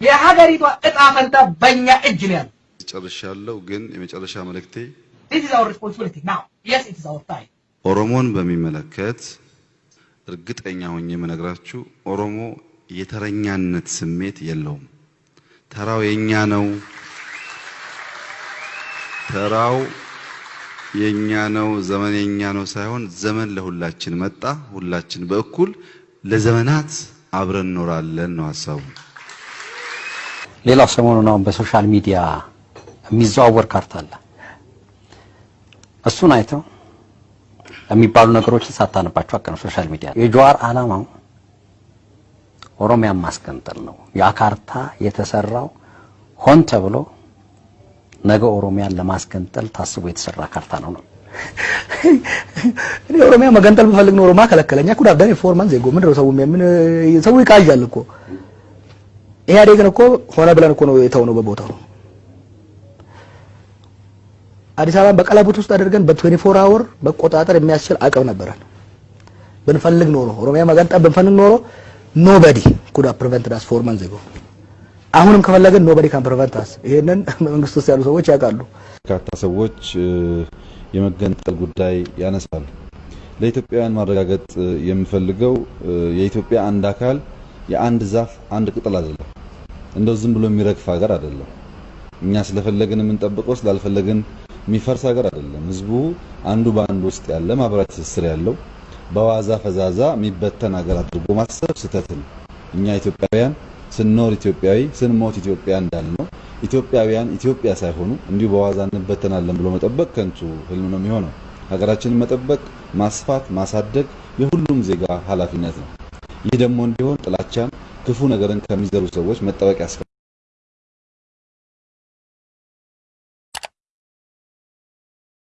የሀገሪቷ እጣ ፈንታ በእኛ እጅ ነው ያለው። ጨርሻለሁ። ግን የመጨረሻ መልእክቴ This is our responsibility now. Yes, it is our time. ኦሮሞን በሚመለከት እርግጠኛ ሆኜ የምነግራችሁ ኦሮሞ የተረኛነት ስሜት የለውም። ተራው የኛ ነው፣ ተራው የኛ ነው፣ ዘመን የኛ ነው ሳይሆን ዘመን ለሁላችን መጣ። ሁላችን በእኩል ለዘመናት አብረን እንኖራለን ነው ሀሳቡ። ሌላው ሰሞኑን አሁን በ social media የሚዘዋወር ካርታ አለ። እሱን አይተው የሚባሉ ነገሮችን ሳታነባቸው አቀነ social media የጀዋር ዓላማው ኦሮሚያን ማስገንጠል ነው። ያ ካርታ የተሰራው ሆን ተብሎ ነገ ኦሮሚያን ለማስገንጠል ታስቦ የተሰራ ካርታ ነው ነው። እኔ ኦሮሚያ መገንጠል ብፈልግ ኖሮ ማን ይከለክለኛል could have done four months ago ምንድነው ሰው ምን ሰው ይቃዣል እኮ ኢህአዴግን እኮ ሆነ ብለን እኮ ነው የተውነው በቦታው አዲስ አበባን በቀለበት ውስጥ አድርገን በ24 hour መቆጣጠር የሚያስችል አቅም ነበረን። ብንፈልግ ኖሮ ኦሮሚያ መገንጠል ብንፈልግ ኖሮ nobody could've prevented us four months ago አሁንም ከፈለግን nobody can prevent us ይሄንን መንግስት ውስጥ ያሉ ሰዎች ያውቃሉ። በርካታ ሰዎች የመገንጠል ጉዳይ ያነሳሉ። ለኢትዮጵያውያን ማረጋገጥ የምፈልገው የኢትዮጵያ አንድ አካል የአንድ ዛፍ አንድ ቅጠል አይደለም። እንደው ዝም ብሎ የሚረግፍ ሀገር አይደለም። እኛ ስለፈለግን የምንጠብቀው ስላልፈለግን የሚፈርስ ሀገር አይደለም። ህዝቡ አንዱ በአንዱ ውስጥ ያለ ማህበራዊ ትስስር ያለው በዋዛ ፈዛዛ የሚበተን ሀገር አድርጎ ማሰብ ስህተት ነው። እኛ ኢትዮጵያውያን ስንኖር ኢትዮጵያዊ ስንሞት ኢትዮጵያ እንዳልነው ኢትዮጵያውያን ኢትዮጵያ ሳይሆኑ እንዲሁ በዋዛ እንበተናለን ብሎ መጠበቅ ከንቱ ህልም ነው የሚሆነው። ሀገራችንን መጠበቅ፣ ማስፋት፣ ማሳደግ የሁሉም ዜጋ ኃላፊነት ነው። ይህ ደግሞ እንዲሆን ጥላቻን፣ ክፉ ነገርን ከሚዘሩ ሰዎች መጠበቅ ያስፈልጋል።